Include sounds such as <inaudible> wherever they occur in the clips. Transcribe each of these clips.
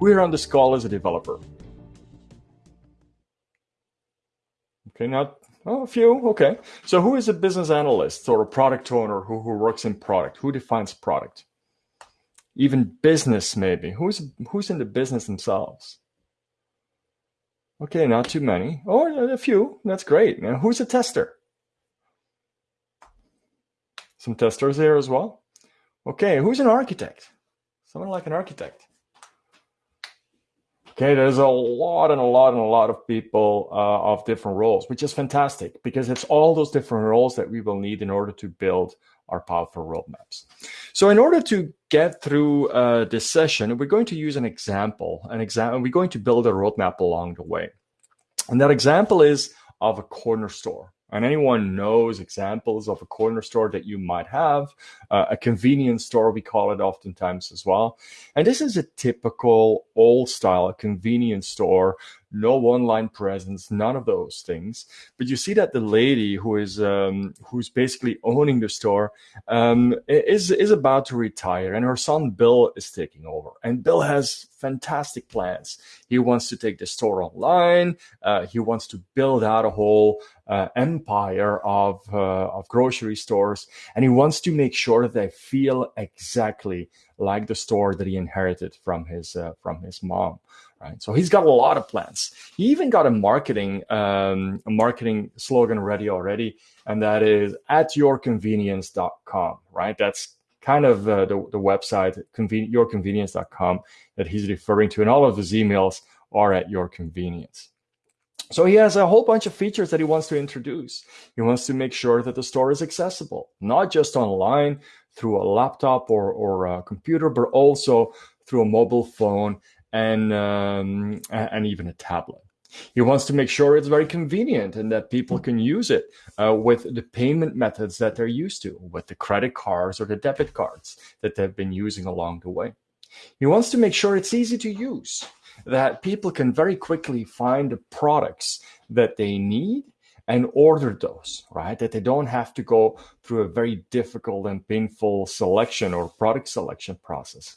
Who here on this call is a developer? Okay, not oh, a few. Okay. So who is a business analyst or a product owner who, who works in product? Who defines product? Even business, maybe. Who's who's in the business themselves? Okay, not too many. Oh, a few. That's great. Now, who's a tester? Some testers here as well. Okay, who's an architect? Someone like an architect. Okay, there's a lot and a lot and a lot of people uh, of different roles, which is fantastic because it's all those different roles that we will need in order to build our powerful roadmaps. So in order to get through uh, this session, we're going to use an example, an example, we're going to build a roadmap along the way. And that example is of a corner store and anyone knows examples of a corner store that you might have, uh, a convenience store, we call it oftentimes as well. And this is a typical old style convenience store no online presence, none of those things. But you see that the lady who is um, who's basically owning the store um, is is about to retire, and her son Bill is taking over. And Bill has fantastic plans. He wants to take the store online. Uh, he wants to build out a whole uh, empire of uh, of grocery stores, and he wants to make sure that they feel exactly like the store that he inherited from his uh, from his mom right? So he's got a lot of plans. He even got a marketing um, a marketing slogan ready already, and that is at yourconvenience.com, right? That's kind of uh, the, the website, conven- yourconvenience.com, that he's referring to, and all of his emails are at your convenience. So he has a whole bunch of features that he wants to introduce. He wants to make sure that the store is accessible, not just online through a laptop or, or a computer, but also through a mobile phone and um, and even a tablet. He wants to make sure it's very convenient and that people can use it uh, with the payment methods that they're used to, with the credit cards or the debit cards that they've been using along the way. He wants to make sure it's easy to use, that people can very quickly find the products that they need and order those, right? That they don't have to go through a very difficult and painful selection or product selection process.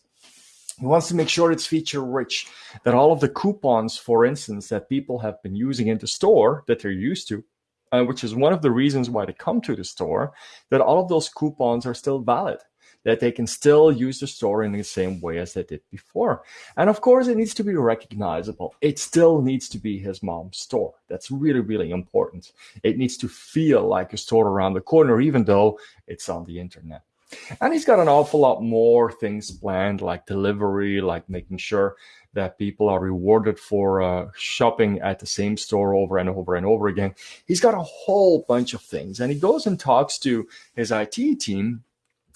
He wants to make sure it's feature rich, that all of the coupons, for instance, that people have been using in the store that they're used to, uh, which is one of the reasons why they come to the store, that all of those coupons are still valid, that they can still use the store in the same way as they did before. And of course, it needs to be recognizable. It still needs to be his mom's store. That's really, really important. It needs to feel like a store around the corner, even though it's on the internet. And he's got an awful lot more things planned, like delivery, like making sure that people are rewarded for uh, shopping at the same store over and over and over again. He's got a whole bunch of things. And he goes and talks to his IT team,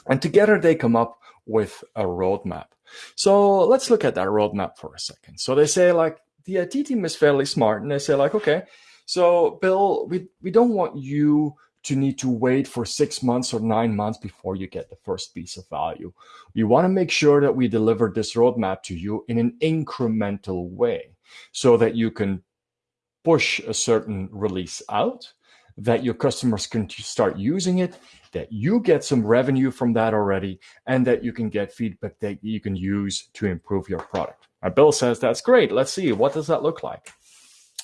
and together they come up with a roadmap. So let's look at that roadmap for a second. So they say, like, the IT team is fairly smart, and they say, like, okay, so Bill, we, we don't want you to need to wait for six months or nine months before you get the first piece of value. We want to make sure that we deliver this roadmap to you in an incremental way so that you can push a certain release out, that your customers can start using it, that you get some revenue from that already, and that you can get feedback that you can use to improve your product. Now, Bill says, that's great. Let's see, what does that look like?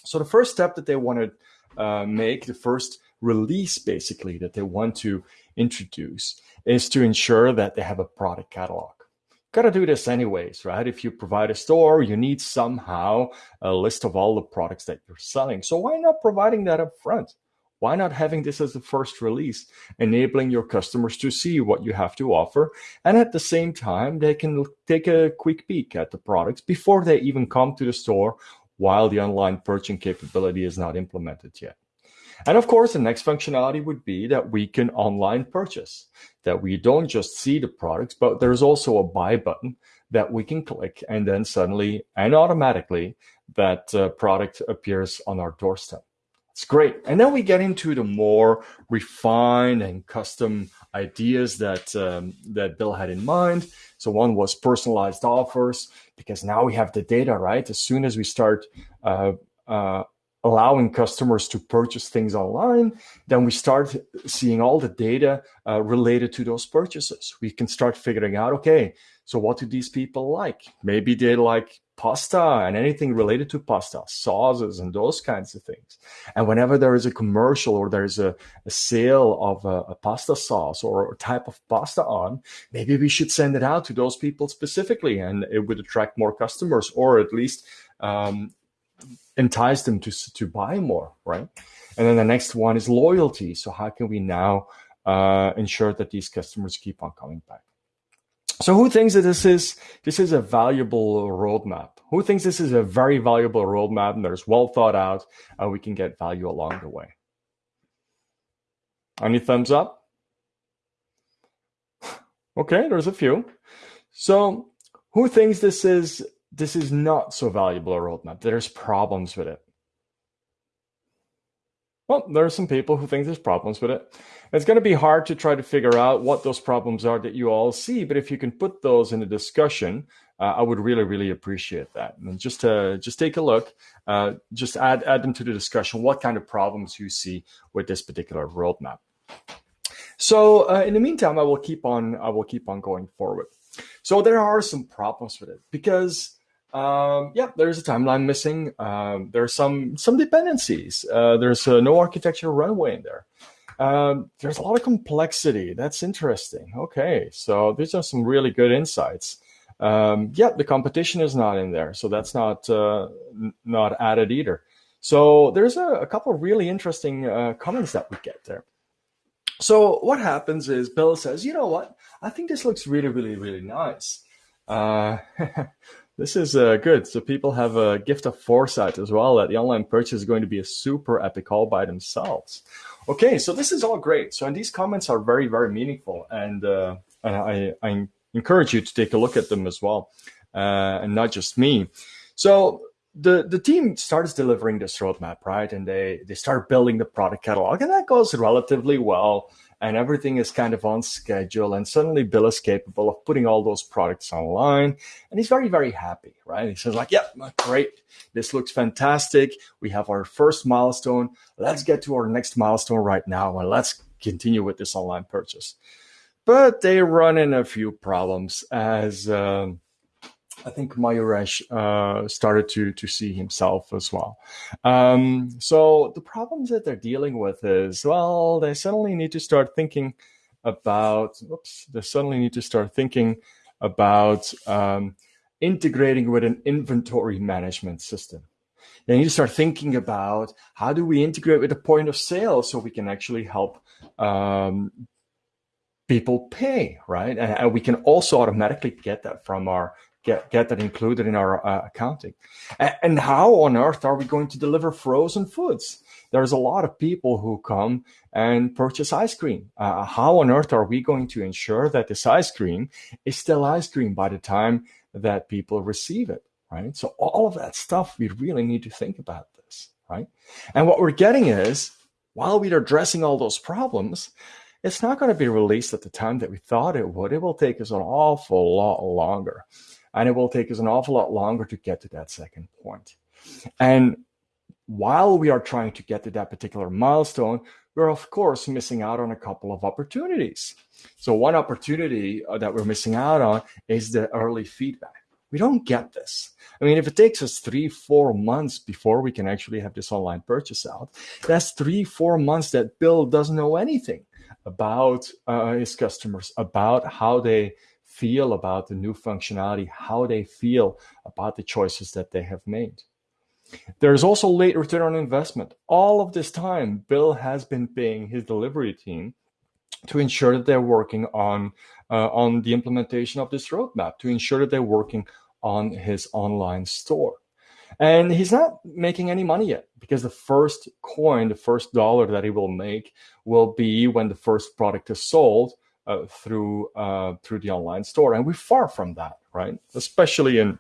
So the first step that they want to uh, make, the first release basically that they want to introduce is to ensure that they have a product catalog. Got to do this anyways, right? If you provide a store, you need somehow a list of all the products that you're selling. So why not providing that up front? Why not having this as the first release, enabling your customers to see what you have to offer? And at the same time, they can take a quick peek at the products before they even come to the store while the online purchasing capability is not implemented yet. And of course, the next functionality would be that we can online purchase, that we don't just see the products, but there's also a buy button that we can click and then suddenly and automatically that uh, product appears on our doorstep. It's great. And then we get into the more refined and custom ideas that um, that Bill had in mind. So one was personalized offers because now we have the data, right? As soon as we start uh, uh, allowing customers to purchase things online, then we start seeing all the data uh, related to those purchases. We can start figuring out, okay, so what do these people like? Maybe they like pasta and anything related to pasta, sauces and those kinds of things. And whenever there is a commercial or there's a, a sale of a, a, pasta sauce or a type of pasta on, maybe we should send it out to those people specifically and it would attract more customers or at least um, entice them to, to buy more, right? And then the next one is loyalty. So how can we now uh, ensure that these customers keep on coming back? So who thinks that this is this is a valuable roadmap? Who thinks this is a very valuable roadmap and there's well thought out and we can get value along the way? Any thumbs up? <sighs> Okay, there's a few. So who thinks this is this is not so valuable a roadmap? There's problems with it. Well, there are some people who think there's problems with it. It's going to be hard to try to figure out what those problems are that you all see, but if you can put those in a discussion, uh, I would really, really appreciate that. And just to, just take a look, uh, just add add them to the discussion. What kind of problems you see with this particular roadmap? So uh, in the meantime, I will keep on I will keep on going forward. So there are some problems with it because um, yeah, there's a timeline missing. Um, there's some some dependencies. Uh, there's uh, no architecture runway in there. Um, there's a lot of complexity. That's interesting. Okay, so these are some really good insights. Um, yeah, the competition is not in there, so that's not uh, not added either. So there's a, a couple really interesting uh, comments that we get there. So what happens is Bill says, you know what? I think this looks really, really, really nice. <laughs> This is uh, good. So people have a gift of foresight as well that the online purchase is going to be a super epic all by themselves. Okay, so this is all great. So and these comments are very, very meaningful, and, uh, and I, I encourage you to take a look at them as well, uh, and not just me. So the the team starts delivering this roadmap, right? And they they start building the product catalog, and that goes relatively well and everything is kind of on schedule. And suddenly Bill is capable of putting all those products online. And he's very, very happy, right? He says like, yeah, great. This looks fantastic. We have our first milestone. Let's get to our next milestone right now. And let's continue with this online purchase. But they run in a few problems as, um, I think Mayuresh uh, started to to see himself as well. Um, so the problems that they're dealing with is well, they suddenly need to start thinking about. Oops, they suddenly need to start thinking about um, integrating with an inventory management system. They need to start thinking about how do we integrate with the point of sale so we can actually help um, people pay, right? And, and, we can also automatically get that from our get get that included in our uh, accounting. And, and, how on earth are we going to deliver frozen foods? There's a lot of people who come and purchase ice cream. Uh, how on earth are we going to ensure that this ice cream is still ice cream by the time that people receive it? Right. So all of that stuff, we really need to think about this. Right. And what we're getting is while we are addressing all those problems, it's not going to be released at the time that we thought it would. It will take us an awful lot longer and it will take us an awful lot longer to get to that second point. And while we are trying to get to that particular milestone, we're of course missing out on a couple of opportunities. So one opportunity uh, that we're missing out on is the early feedback. We don't get this. I mean, if it takes us three, four months before we can actually have this online purchase out, that's three, four months that Bill doesn't know anything about uh, his customers, about how they feel about the new functionality, how they feel about the choices that they have made. There's also late return on investment. All of this time, Bill has been paying his delivery team to ensure that they're working on uh, on the implementation of this roadmap, to ensure that they're working on his online store. And he's not making any money yet because the first coin, the first dollar that he will make will be when the first product is sold uh, through uh, through the online store, and we're far from that, right? Especially in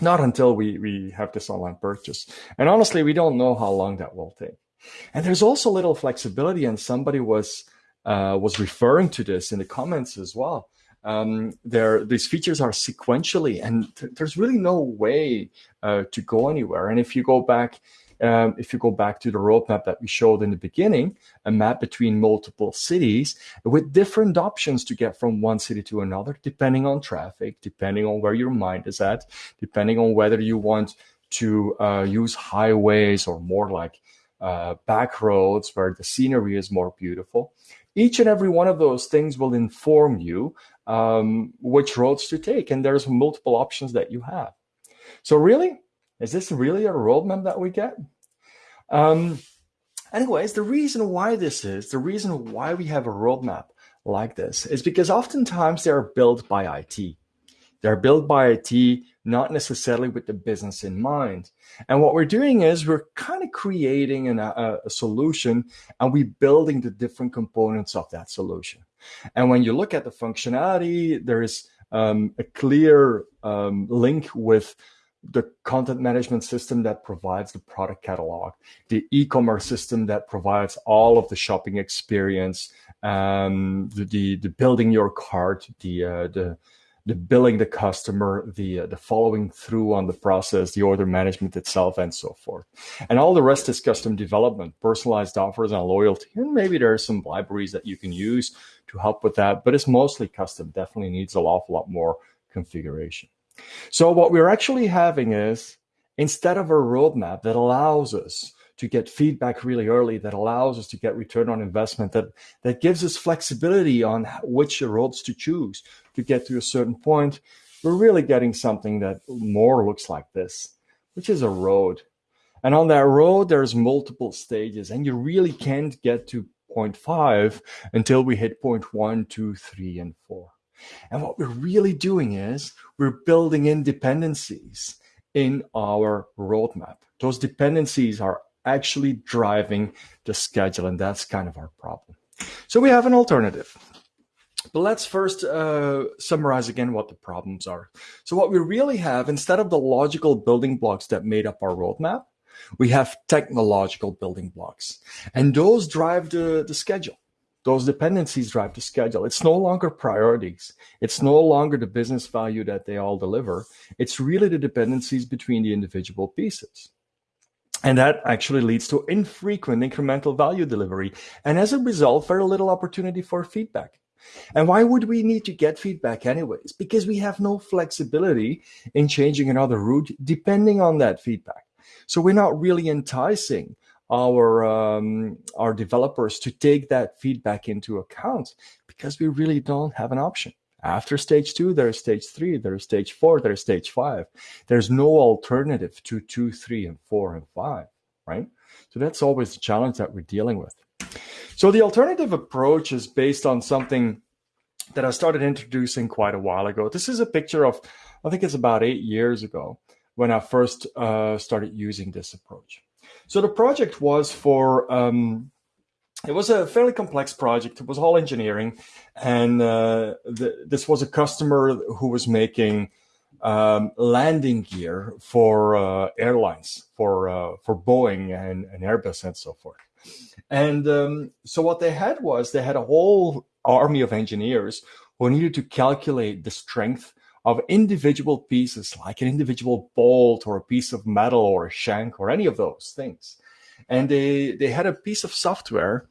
not until we we have this online purchase, and honestly, we don't know how long that will take. And there's also little flexibility, and somebody was uh, was referring to this in the comments as well. Um, there, these features are sequentially, and th there's really no way uh, to go anywhere. And if you go back um, if you go back to the roadmap that we showed in the beginning, a map between multiple cities with different options to get from one city to another, depending on traffic, depending on where your mind is at, depending on whether you want to uh, use highways or more like uh, back roads where the scenery is more beautiful. Each and every one of those things will inform you um, which roads to take, and there's multiple options that you have. So really, is this really a roadmap that we get? Um, anyways, the reason why this is, the reason why we have a roadmap like this is because oftentimes they are built by IT. They're built by IT, not necessarily with the business in mind. And what we're doing is we're kind of creating an, a, a, solution and we're building the different components of that solution. And when you look at the functionality, there is um, a clear um, link with the content management system that provides the product catalog, the e-commerce system that provides all of the shopping experience, um, the, the, the building your cart, the uh, the the billing the customer, the uh, the following through on the process, the order management itself, and so forth. And all the rest is custom development, personalized offers, and loyalty. And maybe there are some libraries that you can use to help with that, but it's mostly custom. Definitely needs a awful lot more configuration. So what we're actually having is instead of a roadmap that allows us to get feedback really early, that allows us to get return on investment, that that gives us flexibility on which roads to choose to get to a certain point, we're really getting something that more looks like this, which is a road. And on that road, there's multiple stages, and you really can't get to point five until we hit point one, two, three, and four. And what we're really doing is we're building in dependencies in our roadmap. Those dependencies are actually driving the schedule, and that's kind of our problem. So we have an alternative. But let's first uh, summarize again what the problems are. So what we really have, instead of the logical building blocks that made up our roadmap, we have technological building blocks. And those drive the, the schedule. Those dependencies drive the schedule. It's no longer priorities. It's no longer the business value that they all deliver. It's really the dependencies between the individual pieces. And that actually leads to infrequent incremental value delivery. And as a result, very little opportunity for feedback. And why would we need to get feedback anyways? Because we have no flexibility in changing another route depending on that feedback. So we're not really enticing our um, our developers to take that feedback into account because we really don't have an option. After stage two, there's stage three, there's stage four, there's stage five. There's no alternative to two, three, and four and five, right? So that's always the challenge that we're dealing with. So the alternative approach is based on something that I started introducing quite a while ago. This is a picture of, I think it's about eight years ago when I first uh, started using this approach. So the project was for, um, it was a fairly complex project. It was all engineering. And uh, the, this was a customer who was making um, landing gear for uh, airlines, for, uh, for Boeing and, and, Airbus and so forth. And um, so what they had was they had a whole army of engineers who needed to calculate the strength of individual pieces, like an individual bolt or a piece of metal or a shank or any of those things. And they, they had a piece of software.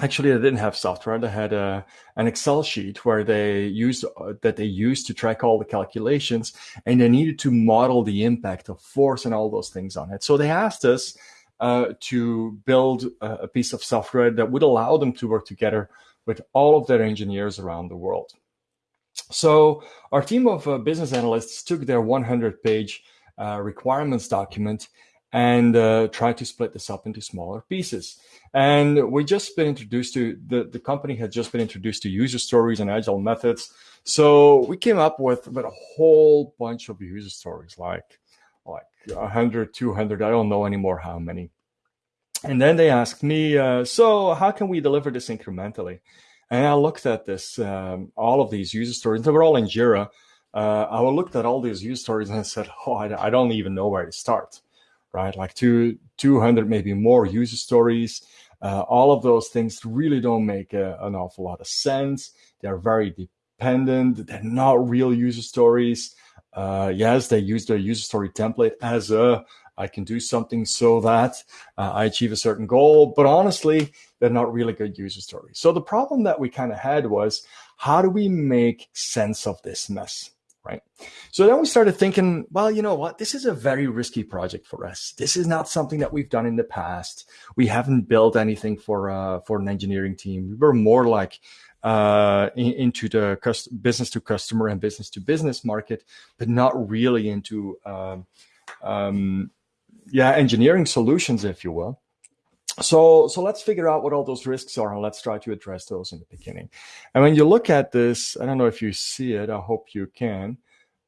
Actually, they didn't have software. They had a, an Excel sheet where they used uh, that they used to track all the calculations, and they needed to model the impact of force and all those things on it. So they asked us uh, to build a, a piece of software that would allow them to work together with all of their engineers around the world. So our team of uh, business analysts took their 100 page uh, requirements document and uh, tried to split this up into smaller pieces. And we just been introduced to the, the company had just been introduced to user stories and agile methods. So we came up with, with a whole bunch of user stories, like like 100, 200, I don't know anymore how many. And then they asked me, uh, so how can we deliver this incrementally? And I looked at this, um, all of these user stories. They were all in Jira. Uh, I looked at all these user stories and I said, <laughs> "Oh, I, I don't even know where to start." Right, like two, 200, maybe more user stories. Uh, all of those things really don't make a, an awful lot of sense. They're very dependent. They're not real user stories. Uh, yes, they use their user story template as a I can do something so that uh, I achieve a certain goal. But honestly, they're not really good user stories. So the problem that we kind of had was how do we make sense of this mess? Right. So then we started thinking, well, you know what? This is a very risky project for us. This is not something that we've done in the past. We haven't built anything for uh, for an engineering team. We were more like uh, in, into the business to customer and business to business market, but not really into um, um, yeah engineering solutions, if you will. So, so let's figure out what all those risks are and let's try to address those in the beginning. And when you look at this, I don't know if you see it. I hope you can.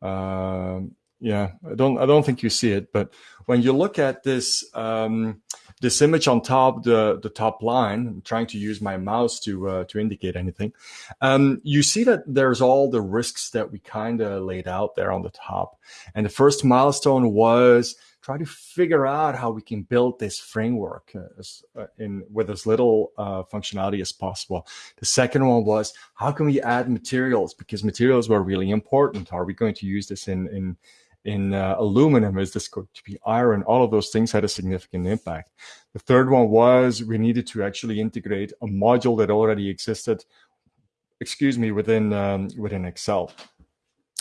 Um, yeah, I don't, I don't think you see it, but when you look at this, um, this image on top, the, the top line, I'm trying to use my mouse to, uh, to indicate anything. Um, you see that there's all the risks that we kind of laid out there on the top. And the first milestone was try to figure out how we can build this framework uh, as, uh, in with as little uh, functionality as possible. The second one was how can we add materials because materials were really important. Are we going to use this in in in uh, aluminum? Is this going to be iron? All of those things had a significant impact. The third one was we needed to actually integrate a module that already existed, excuse me, within um, within Excel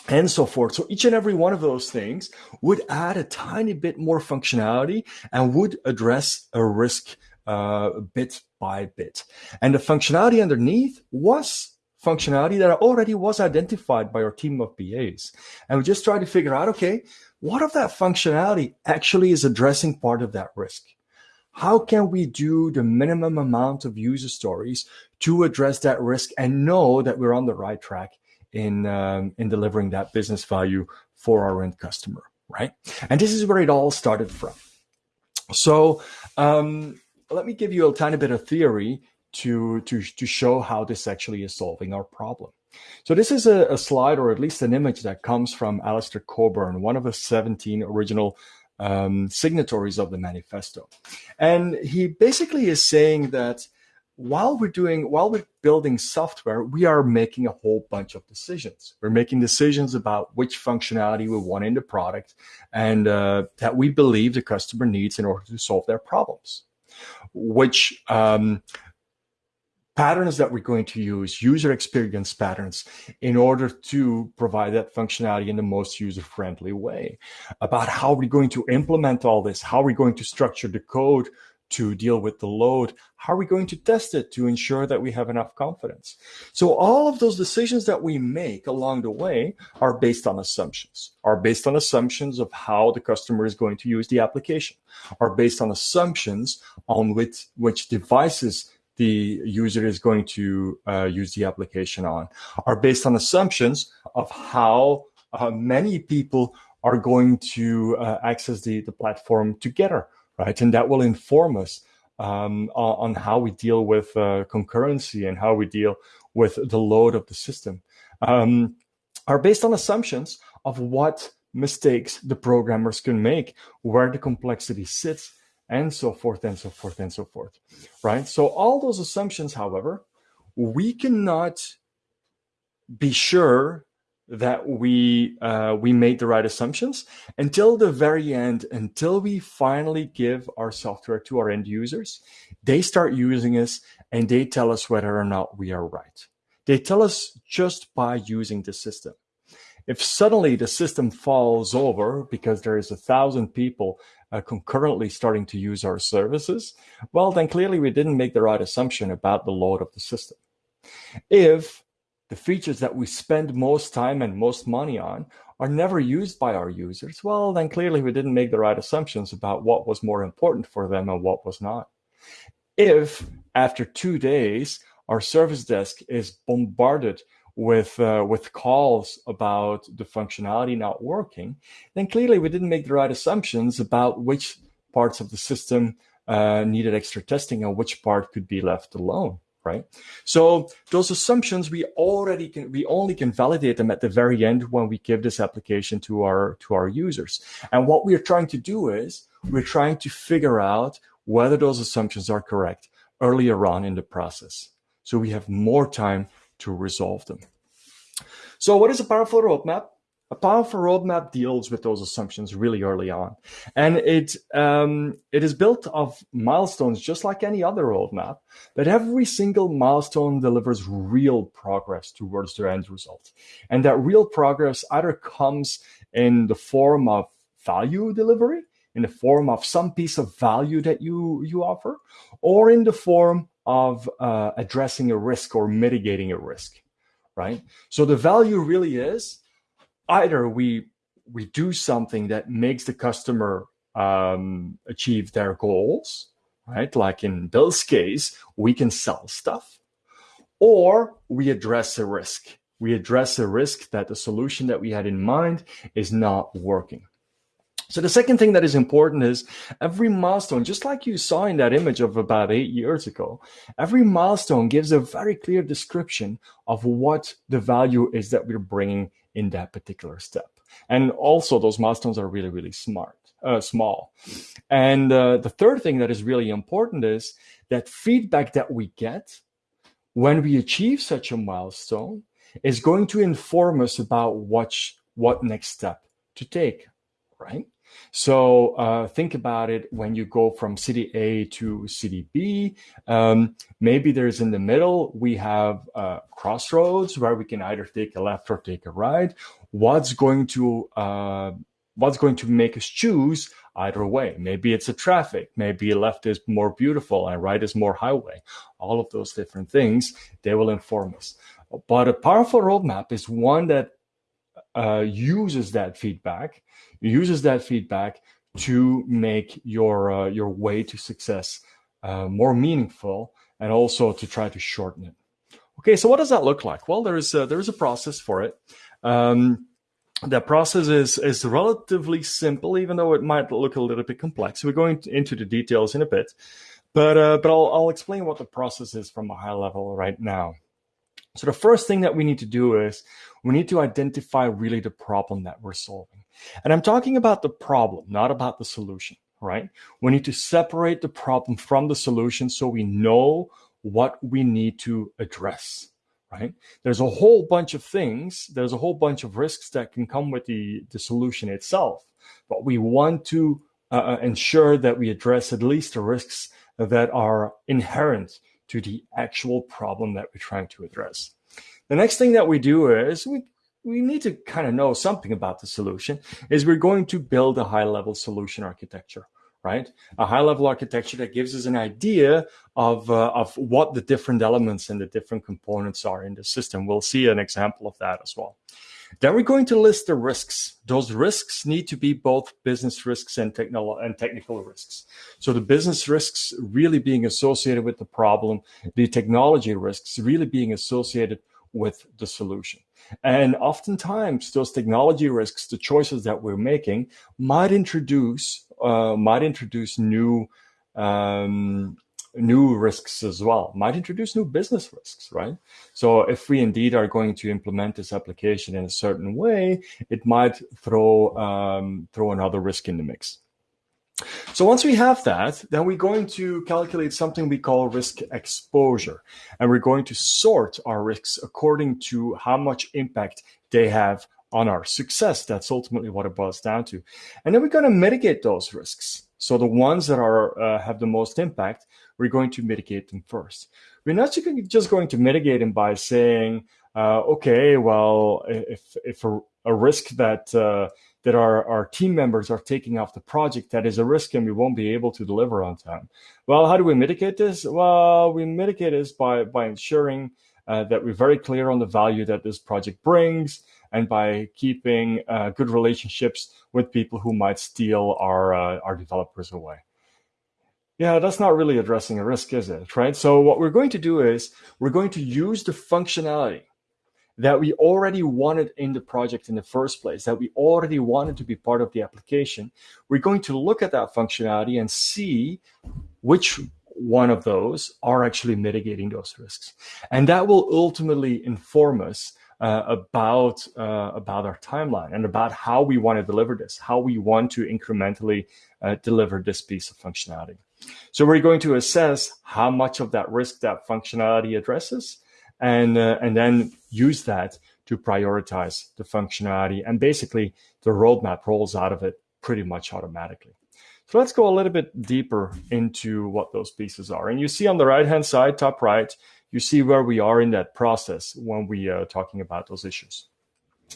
and so forth. So each and every one of those things would add a tiny bit more functionality and would address a risk uh, bit by bit. And the functionality underneath was functionality that already was identified by our team of BAs. And we just tried to figure out, okay, what of that functionality actually is addressing part of that risk? How can we do the minimum amount of user stories to address that risk and know that we're on the right track in um, in delivering that business value for our end customer, right? And this is where it all started from. So um, let me give you a tiny bit of theory to to to show how this actually is solving our problem. So this is a, a slide, or at least an image that comes from Alistair Cockburn, one of the 17 original um, signatories of the manifesto. And he basically is saying that while we're doing while we're building software we are making a whole bunch of decisions. We're making decisions about which functionality we want in the product and uh, that we believe the customer needs in order to solve their problems which um, patterns that we're going to use user experience patterns in order to provide that functionality in the most user friendly way. About how we're going to implement all this how we're going to structure the code to deal with the load? How are we going to test it to ensure that we have enough confidence? So all of those decisions that we make along the way are based on assumptions, are based on assumptions of how the customer is going to use the application, are based on assumptions on which, which devices the user is going to uh, use the application on, are based on assumptions of how uh, many people are going to uh, access the, the platform together right? And that will inform us um, on, how we deal with uh, concurrency and how we deal with the load of the system um, are based on assumptions of what mistakes the programmers can make, where the complexity sits, and so forth and so forth and so forth, right? So all those assumptions, however, we cannot be sure that we uh, we made the right assumptions until the very end until we finally give our software to our end users. They start using us and they tell us whether or not we are right. They tell us just by using the system. If suddenly the system falls over because there is a thousand people uh, concurrently starting to use our services well then clearly we didn't make the right assumption about the load of the system. If the features that we spend most time and most money on are never used by our users, well, then clearly we didn't make the right assumptions about what was more important for them and what was not. If after two days, our service desk is bombarded with uh, with calls about the functionality not working, then clearly we didn't make the right assumptions about which parts of the system uh, needed extra testing and which part could be left alone right? So those assumptions we already can we only can validate them at the very end when we give this application to our to our users. And what we're trying to do is we're trying to figure out whether those assumptions are correct earlier on in the process. So we have more time to resolve them. So what is a powerful roadmap? A powerful roadmap deals with those assumptions really early on, and it um, it is built of milestones, just like any other roadmap. But every single milestone delivers real progress towards the end result, and that real progress either comes in the form of value delivery, in the form of some piece of value that you you offer, or in the form of uh, addressing a risk or mitigating a risk, right? So the value really is either we we do something that makes the customer um, achieve their goals, right? Like in Bill's case, we can sell stuff, or we address a risk. We address a risk that the solution that we had in mind is not working. So the second thing that is important is every milestone, just like you saw in that image of about eight years ago, every milestone gives a very clear description of what the value is that we're bringing in that particular step. And also those milestones are really, really smart, uh, small. And uh, the third thing that is really important is that feedback that we get when we achieve such a milestone is going to inform us about what, what next step to take, right? So uh, think about it when you go from city A to city B. Um, maybe there's in the middle, we have uh, crossroads where we can either take a left or take a right. What's going to uh, what's going to make us choose either way? Maybe it's a traffic. Maybe left is more beautiful and right is more highway. All of those different things, they will inform us. But a powerful roadmap is one that uh, uses that feedback uses that feedback to make your uh, your way to success uh, more meaningful and also to try to shorten it. Okay, so what does that look like? Well, there is a, there is a process for it. Um, that process is is relatively simple, even though it might look a little bit complex. We're going into the details in a bit, but uh, but I'll, I'll explain what the process is from a high level right now. So the first thing that we need to do is we need to identify really the problem that we're solving. And I'm talking about the problem, not about the solution, right? We need to separate the problem from the solution so we know what we need to address, right? There's a whole bunch of things, there's a whole bunch of risks that can come with the, the solution itself, but we want to uh, uh ensure that we address at least the risks that are inherent to the actual problem that we're trying to address. The next thing that we do is we we need to kind of know something about the solution is we're going to build a high level solution architecture right? A high level architecture that gives us an idea of uh, of what the different elements and the different components are in the system. We'll see an example of that as well. Then we're going to list the risks. Those risks need to be both business risks and technical and technical risks. So the business risks really being associated with the problem the technology risks really being associated with the solution. And oftentimes those technology risks, the choices that we're making might introduce, uh, might introduce new, um, new risks as well, might introduce new business risks, right? So if we indeed are going to implement this application in a certain way, it might throw, um, throw another risk in the mix. So once we have that, then we're going to calculate something we call risk exposure. And we're going to sort our risks according to how much impact they have on our success. That's ultimately what it boils down to. And then we're going to mitigate those risks. So the ones that are uh, have the most impact, we're going to mitigate them first. We're not just going to mitigate them by saying, uh, okay, well, if, if a, a risk that uh, that our, our team members are taking off the project that is a risk and we won't be able to deliver on time. Well, how do we mitigate this? Well, we mitigate this by, by ensuring uh, that we're very clear on the value that this project brings and by keeping uh, good relationships with people who might steal our, uh, our developers away. Yeah, that's not really addressing a risk, is it? Right. So what we're going to do is we're going to use the functionality that we already wanted in the project in the first place, that we already wanted to be part of the application, we're going to look at that functionality and see which one of those are actually mitigating those risks. And that will ultimately inform us uh, about uh, about our timeline and about how we want to deliver this, how we want to incrementally uh, deliver this piece of functionality. So we're going to assess how much of that risk that functionality addresses, and uh, and then use that to prioritize the functionality. And basically, the roadmap rolls out of it pretty much automatically. So let's go a little bit deeper into what those pieces are. And you see on the right-hand side, top right, you see where we are in that process when we are talking about those issues.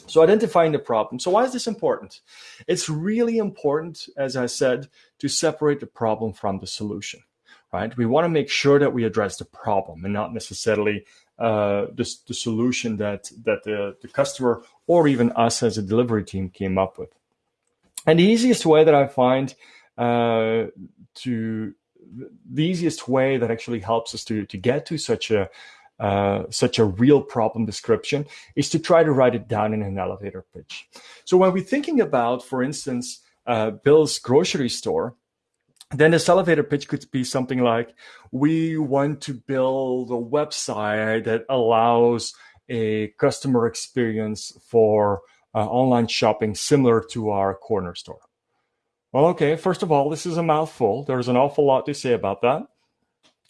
So identifying the problem. So why is this important? It's really important, as I said, to separate the problem from the solution, right? We want to make sure that we address the problem and not necessarily uh, the, the solution that, that the, the customer or even us as a delivery team came up with. And the easiest way that I find uh, to the easiest way that actually helps us to, to get to such a uh, such a real problem description is to try to write it down in an elevator pitch. So when we're thinking about, for instance, uh, Bill's grocery store, then this elevator pitch could be something like, we want to build a website that allows a customer experience for uh, online shopping similar to our corner store. Well, okay, first of all, this is a mouthful. There's an awful lot to say about that.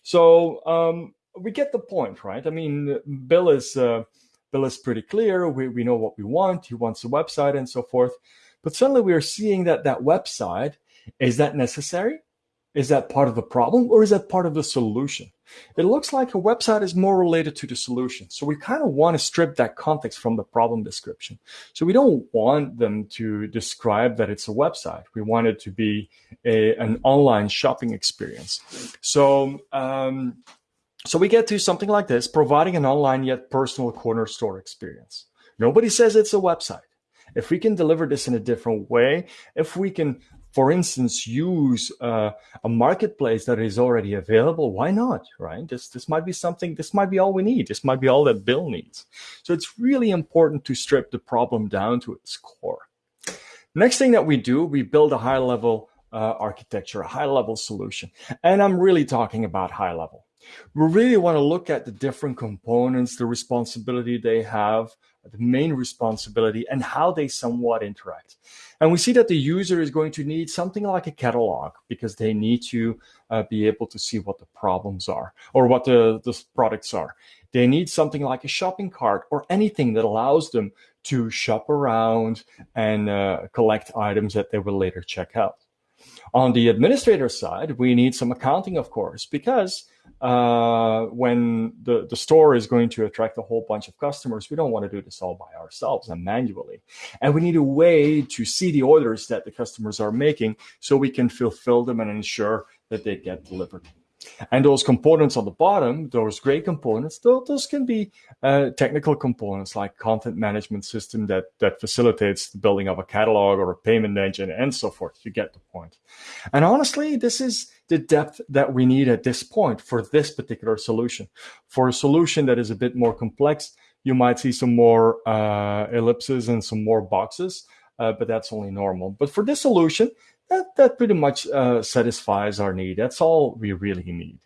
So um, we get the point, right? I mean, Bill is uh, Bill is pretty clear. We we know what we want. He wants a website and so forth. But suddenly we are seeing that that website is that necessary? Is that part of the problem or is that part of the solution? It looks like a website is more related to the solution. So we kind of want to strip that context from the problem description. So we don't want them to describe that it's a website. We want it to be a, an online shopping experience. So um, so we get to something like this, providing an online yet personal corner store experience. Nobody says it's a website. If we can deliver this in a different way, if we can, for instance, use uh, a marketplace that is already available, why not, right? This, this might be something, this might be all we need. This might be all that Bill needs. So it's really important to strip the problem down to its core. Next thing that we do, we build a high level uh, architecture, a high level solution. And I'm really talking about high level. We really want to look at the different components, the responsibility they have, the main responsibility, and how they somewhat interact. And we see that the user is going to need something like a catalog because they need to uh, be able to see what the problems are or what the, the products are. They need something like a shopping cart or anything that allows them to shop around and uh, collect items that they will later check out. On the administrator side, we need some accounting, of course, because uh, when the, the store is going to attract a whole bunch of customers, we don't want to do this all by ourselves and manually. And we need a way to see the orders that the customers are making so we can fulfill them and ensure that they get delivered. And those components on the bottom, those gray components, those can be uh, technical components like content management system that, that facilitates the building of a catalog or a payment engine and so forth. You get the point. And honestly, this is the depth that we need at this point for this particular solution. For a solution that is a bit more complex, you might see some more uh, ellipses and some more boxes, uh, but that's only normal. But for this solution, that, that pretty much uh, satisfies our need. That's all we really need.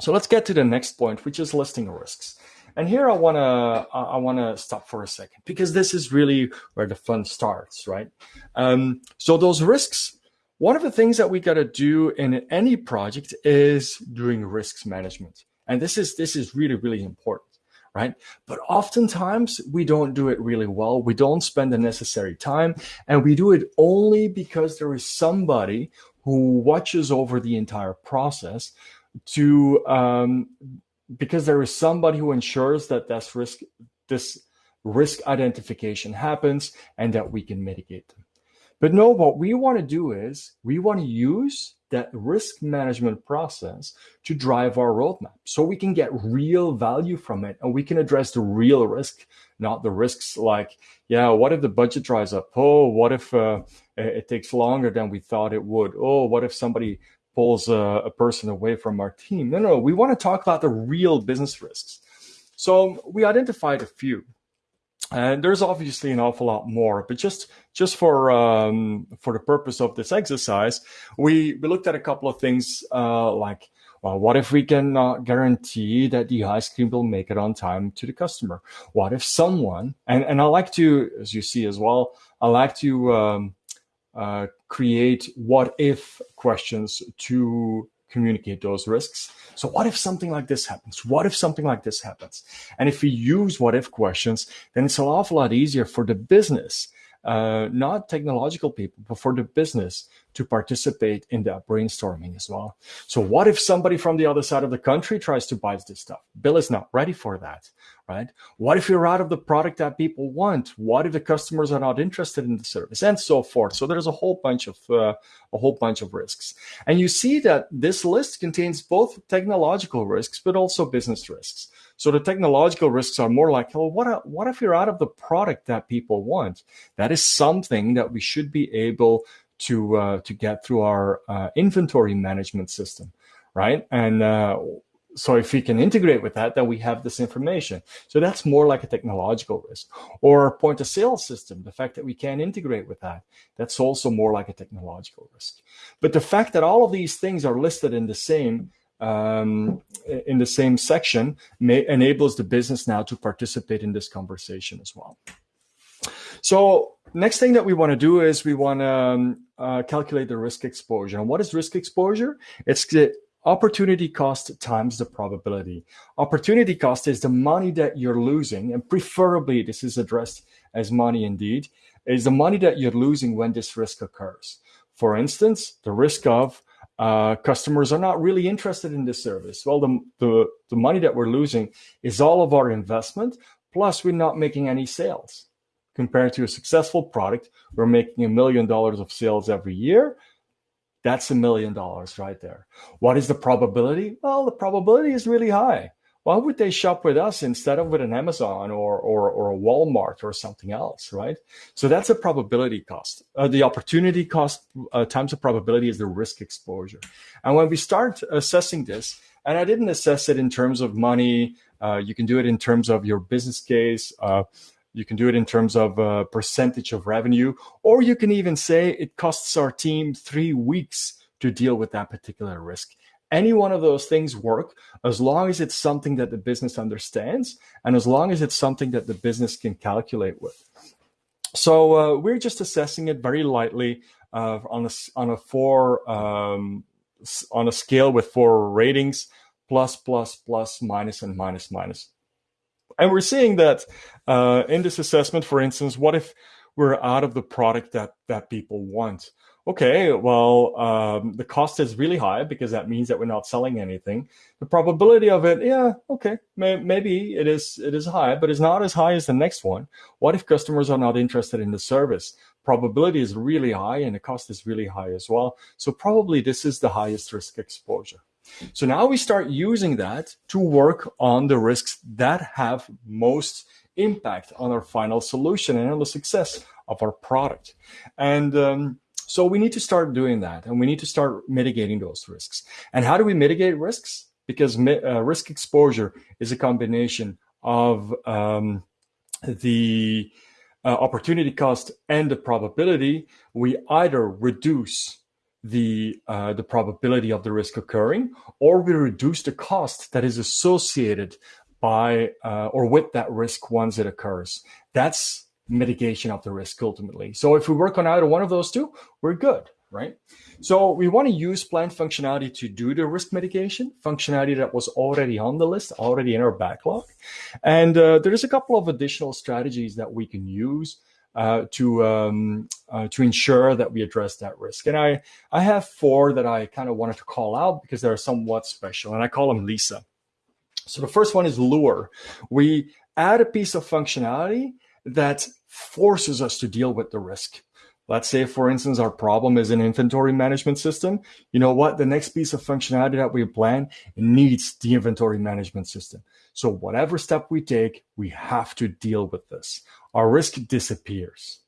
So let's get to the next point, which is listing risks. And here I wanna I wanna stop for a second because this is really where the fun starts, right? Um, so those risks, one of the things that we gotta do in any project is doing risks management, and this is this is really really important right? But oftentimes we don't do it really well. We don't spend the necessary time and we do it only because there is somebody who watches over the entire process to, um, because there is somebody who ensures that this risk, this risk identification happens and that we can mitigate them. But no, what we want to do is we want to use that risk management process to drive our roadmap so we can get real value from it and we can address the real risk not the risks like yeah what if the budget dries up? Oh what if uh, it takes longer than we thought it would? Oh what if somebody pulls a, a person away from our team? No no we want to talk about the real business risks. So we identified a few and there's obviously an awful lot more, but just just for um, for the purpose of this exercise, we, we looked at a couple of things uh, like, well, what if we can uh, guarantee that the ice cream will make it on time to the customer? What if someone, and, and I like to, as you see as well, I like to um, uh, create what if questions to communicate those risks. So what if something like this happens? What if something like this happens? And if we use what if questions, then it's an awful lot easier for the business uh, not technological people, but for the business to participate in that brainstorming as well. So what if somebody from the other side of the country tries to buy this stuff? Bill is not ready for that, right? What if you're out of the product that people want? What if the customers are not interested in the service and so forth? So there's a whole bunch of, uh, a whole bunch of risks. And you see that this list contains both technological risks, but also business risks. So the technological risks are more like, well, what, what if you're out of the product that people want? That is something that we should be able to uh, to get through our uh, inventory management system, right? And uh, so if we can integrate with that, then we have this information. So that's more like a technological risk. Or point of sale system, the fact that we can integrate with that, that's also more like a technological risk. But the fact that all of these things are listed in the same um, in the same section may, enables the business now to participate in this conversation as well. So next thing that we want to do is we want to um, uh, calculate the risk exposure. And what is risk exposure? It's the opportunity cost times the probability. Opportunity cost is the money that you're losing, and preferably this is addressed as money indeed, is the money that you're losing when this risk occurs. For instance, the risk of uh, customers are not really interested in this service. Well, the, the, the money that we're losing is all of our investment, plus we're not making any sales. Compared to a successful product, we're making a million dollars of sales every year. That's a million dollars right there. What is the probability? Well, the probability is really high why would they shop with us instead of with an Amazon or, or, or a Walmart or something else, right? So that's a probability cost. Uh, the opportunity cost uh, times the probability is the risk exposure. And when we start assessing this, and I didn't assess it in terms of money, uh, you can do it in terms of your business case, uh, you can do it in terms of a percentage of revenue, or you can even say it costs our team three weeks to deal with that particular risk. Any one of those things work as long as it's something that the business understands and as long as it's something that the business can calculate with. So uh, we're just assessing it very lightly uh, on a on a four um, on a scale with four ratings: plus, plus, plus, minus, and minus, minus. And we're seeing that uh, in this assessment, for instance, what if we're out of the product that that people want? Okay, well, um, the cost is really high because that means that we're not selling anything. The probability of it, yeah, okay, may, maybe it is it is high, but it's not as high as the next one. What if customers are not interested in the service? Probability is really high and the cost is really high as well. So probably this is the highest risk exposure. So now we start using that to work on the risks that have most impact on our final solution and on the success of our product. And um, so we need to start doing that and we need to start mitigating those risks. And how do we mitigate risks? Because uh, risk exposure is a combination of um, the uh, opportunity cost and the probability. We either reduce the uh, the probability of the risk occurring, or we reduce the cost that is associated by uh, or with that risk once it occurs. That's mitigation of the risk ultimately. So if we work on either one of those two, we're good, right? So we want to use plant functionality to do the risk mitigation, functionality that was already on the list, already in our backlog. And uh, there's a couple of additional strategies that we can use uh, to um, uh, to ensure that we address that risk. And I I have four that I kind of wanted to call out because they're somewhat special, and I call them Lisa. So the first one is lure. We add a piece of functionality that forces us to deal with the risk. Let's say, for instance, our problem is an inventory management system. You know what? The next piece of functionality that we plan needs the inventory management system. So whatever step we take, we have to deal with this. Our risk disappears.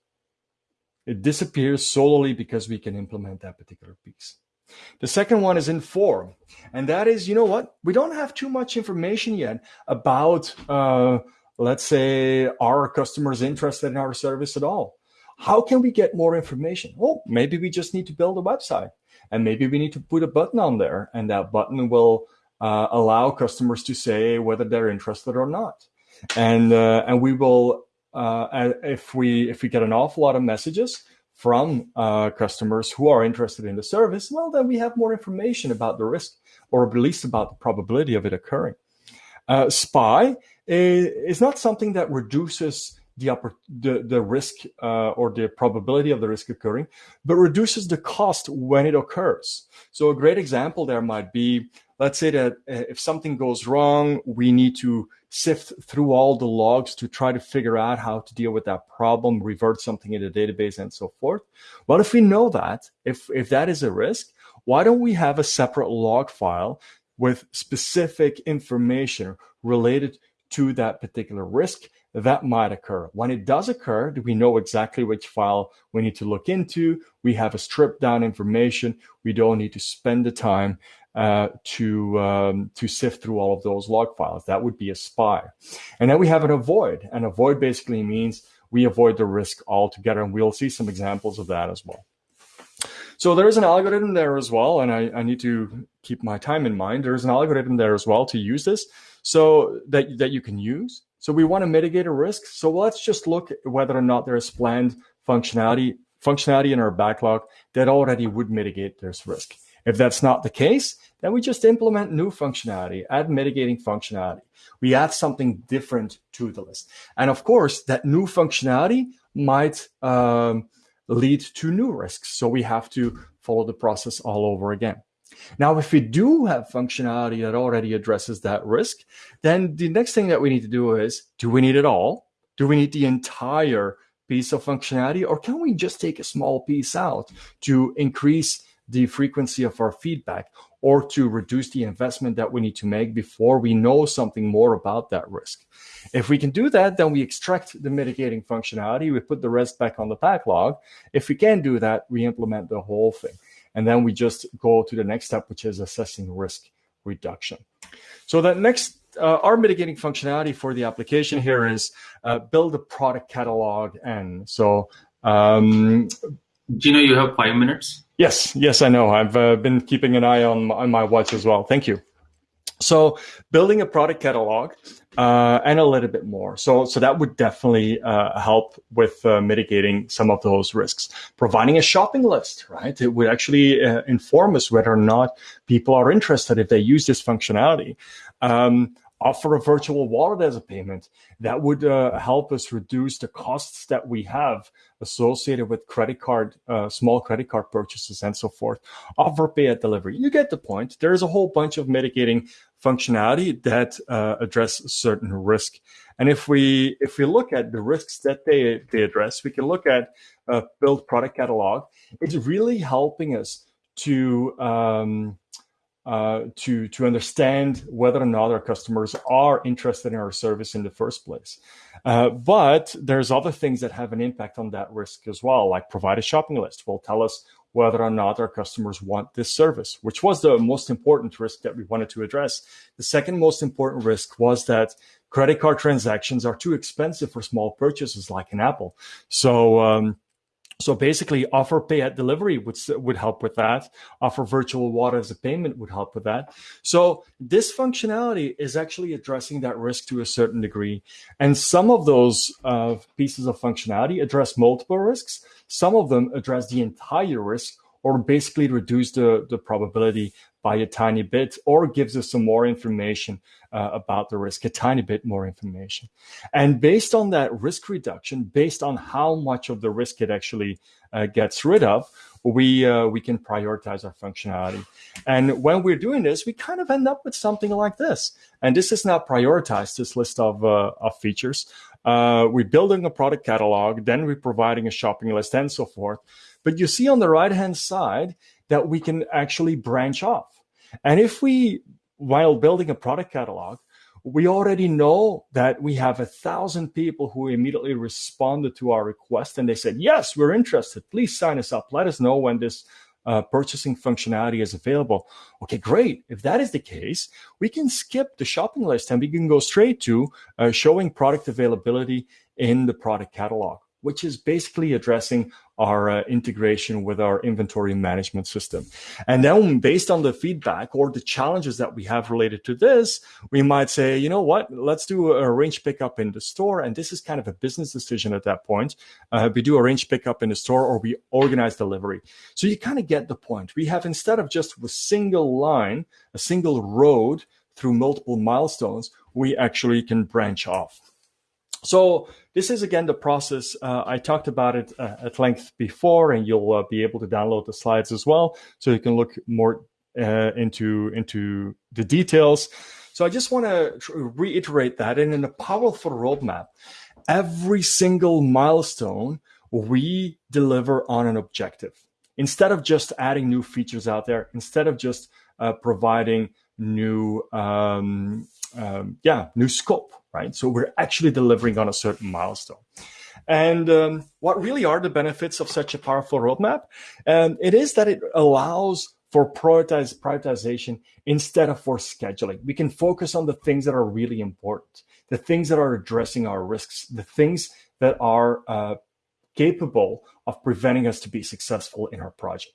It disappears solely because we can implement that particular piece. The second one is inform. And that is, you know what? We don't have too much information yet about uh, let's say our customers interested in our service at all? How can we get more information? Well maybe we just need to build a website and maybe we need to put a button on there and that button will uh, allow customers to say whether they're interested or not. And uh, and we will uh, if we if we get an awful lot of messages from uh, customers who are interested in the service, well, then we have more information about the risk or at least about the probability of it occurring. Uh, SPY is not something that reduces the, upper, the, the risk uh, or the probability of the risk occurring, but reduces the cost when it occurs. So a great example there might be, let's say that uh, if something goes wrong, we need to sift through all the logs to try to figure out how to deal with that problem, revert something in the database and so forth. Well, if we know that, if, if that is a risk, why don't we have a separate log file with specific information related to that particular risk that might occur. When it does occur, we know exactly which file we need to look into. We have a stripped down information. We don't need to spend the time uh, to um, to sift through all of those log files. That would be a spy. And then we have an avoid. And avoid basically means we avoid the risk altogether. And we'll see some examples of that as well. So there is an algorithm there as well, and I, I need to keep my time in mind. There's an algorithm there as well to use this, so that that you can use. So we want to mitigate a risk. So let's just look whether or not there is planned functionality functionality in our backlog that already would mitigate this risk. If that's not the case, then we just implement new functionality, add mitigating functionality. We add something different to the list. And of course, that new functionality might um, lead to new risks. So we have to follow the process all over again. Now, if we do have functionality that already addresses that risk, then the next thing that we need to do is, do we need it all? Do we need the entire piece of functionality or can we just take a small piece out to increase the frequency of our feedback or to reduce the investment that we need to make before we know something more about that risk. If we can do that, then we extract the mitigating functionality, we put the rest back on the backlog. If we can do that, we implement the whole thing. And then we just go to the next step, which is assessing risk reduction. So that next, uh, our mitigating functionality for the application here is uh, build a product catalog. And so, um, Gino, you have five minutes. Yes, yes, I know. I've uh, been keeping an eye on, on my watch as well. Thank you. So building a product catalog uh, and a little bit more. So, so that would definitely uh, help with uh, mitigating some of those risks. Providing a shopping list, right? It would actually uh, inform us whether or not people are interested if they use this functionality. Um, offer a virtual wallet as a payment. That would uh, help us reduce the costs that we have associated with credit card, uh, small credit card purchases and so forth. Offer pay at delivery. You get the point. There's a whole bunch of mitigating functionality that uh, address certain risk. And if we if we look at the risks that they, they address, we can look at uh, build product catalog. It's really helping us to um, uh, to to understand whether or not our customers are interested in our service in the first place. Uh, but there's other things that have an impact on that risk as well, like provide a shopping list will tell us whether or not our customers want this service, which was the most important risk that we wanted to address. The second most important risk was that credit card transactions are too expensive for small purchases like an Apple. So um, so basically, offer pay at delivery would would help with that. Offer virtual wallet as a payment would help with that. So this functionality is actually addressing that risk to a certain degree, and some of those uh, pieces of functionality address multiple risks. Some of them address the entire risk, or basically reduce the the probability by a tiny bit or gives us some more information uh, about the risk, a tiny bit more information. And based on that risk reduction, based on how much of the risk it actually uh, gets rid of, we uh, we can prioritize our functionality. And when we're doing this, we kind of end up with something like this. And this is now prioritized, this list of, uh, of features. Uh, we're building a product catalog, then we're providing a shopping list and so forth. But you see on the right-hand side, that we can actually branch off. And if we, while building a product catalog, we already know that we have a thousand people who immediately responded to our request and they said, yes, we're interested. Please sign us up. Let us know when this uh, purchasing functionality is available. Okay, great. If that is the case, we can skip the shopping list and we can go straight to uh, showing product availability in the product catalog. which is basically addressing our uh, integration with our inventory management system. And then based on the feedback or the challenges that we have related to this, we might say, you know what, let's do a range pickup in the store. And this is kind of a business decision at that point. Uh, we do a range pickup in the store or we organize delivery. So you kind of get the point. We have instead of just a single line, a single road through multiple milestones, we actually can branch off. So this is again the process. Uh, I talked about it uh, at length before, and you'll uh, be able to download the slides as well, so you can look more uh, into into the details. So I just want to reiterate that, and in a powerful roadmap, every single milestone we deliver on an objective. Instead of just adding new features out there, instead of just uh, providing new um, um, yeah new scope right? So we're actually delivering on a certain milestone. And um, what really are the benefits of such a powerful roadmap? Um, it is that it allows for prioritize, prioritization instead of for scheduling. We can focus on the things that are really important the things that are addressing our risks the things that are uh, capable of preventing us to be successful in our project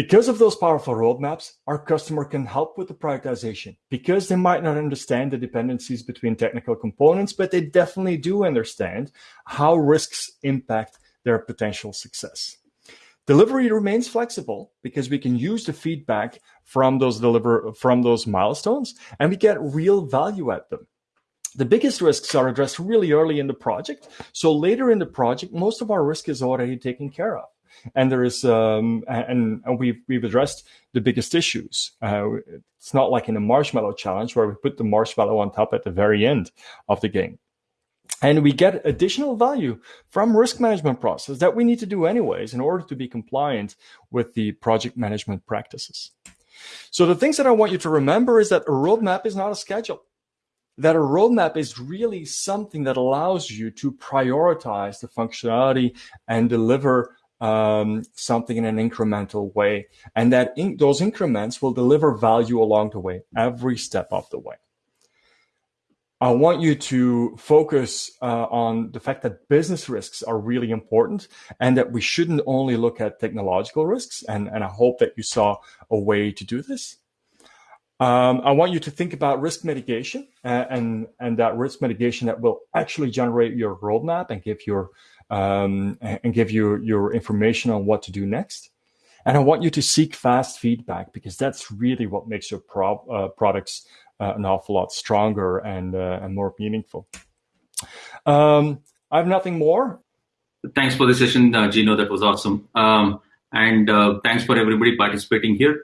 because of those powerful roadmaps, our customer can help with the prioritization because they might not understand the dependencies between technical components, but they definitely do understand how risks impact their potential success. Delivery remains flexible because we can use the feedback from those deliver from those milestones and we get real value at them. The biggest risks are addressed really early in the project. So later in the project, most of our risk is already taken care of and there is um, and, and we've we've addressed the biggest issues. Uh, it's not like in a marshmallow challenge where we put the marshmallow on top at the very end of the game. And we get additional value from risk management process that we need to do anyways in order to be compliant with the project management practices. So the things that I want you to remember is that a roadmap is not a schedule. That a roadmap is really something that allows you to prioritize the functionality and deliver um, something in an incremental way, and that in, those increments will deliver value along the way, every step of the way. I want you to focus uh, on the fact that business risks are really important and that we shouldn't only look at technological risks. And, and I hope that you saw a way to do this. Um, I want you to think about risk mitigation and, uh, and, and that risk mitigation that will actually generate your roadmap and give your um, and give you your information on what to do next. And I want you to seek fast feedback because that's really what makes your pro uh, products uh, an awful lot stronger and uh, and more meaningful. Um, I have nothing more. Thanks for the session, uh, Gino. That was awesome. Um, and uh, thanks for everybody participating here.